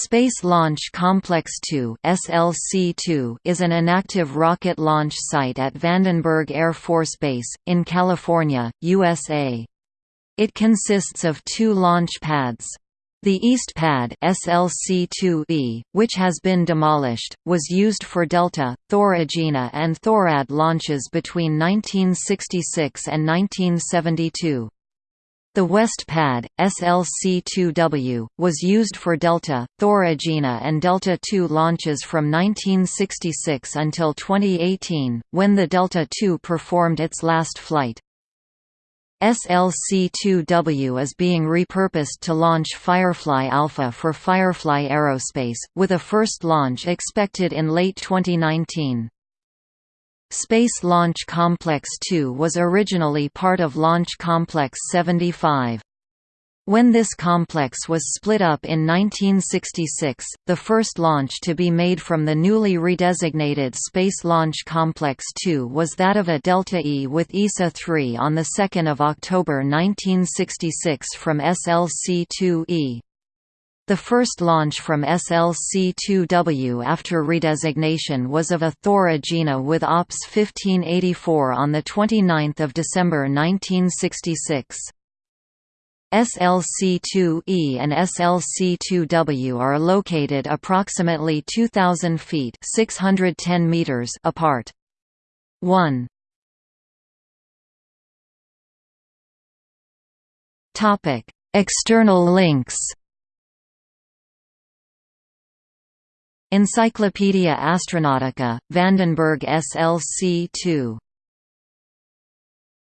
Space Launch Complex 2 (SLC-2) is an inactive rocket launch site at Vandenberg Air Force Base in California, USA. It consists of two launch pads. The East Pad SLC-2E, which has been demolished, was used for Delta, Thor Agena and Thorad launches between 1966 and 1972. The West Pad, SLC-2W, was used for Delta, Thor Agena and Delta II launches from 1966 until 2018, when the Delta II performed its last flight. SLC-2W is being repurposed to launch Firefly Alpha for Firefly Aerospace, with a first launch expected in late 2019. Space Launch Complex 2 was originally part of Launch Complex 75. When this complex was split up in 1966, the first launch to be made from the newly redesignated Space Launch Complex 2 was that of a Delta E with ESSA 3 on 2 October 1966 from SLC-2E. The first launch from SLC-2W after redesignation was of a Thor Agena with OPS 1584 on 29 December 1966. SLC-2E and SLC-2W are located approximately 2,000 feet 610 meters apart. 1. External links Encyclopaedia Astronautica, Vandenberg SLC 2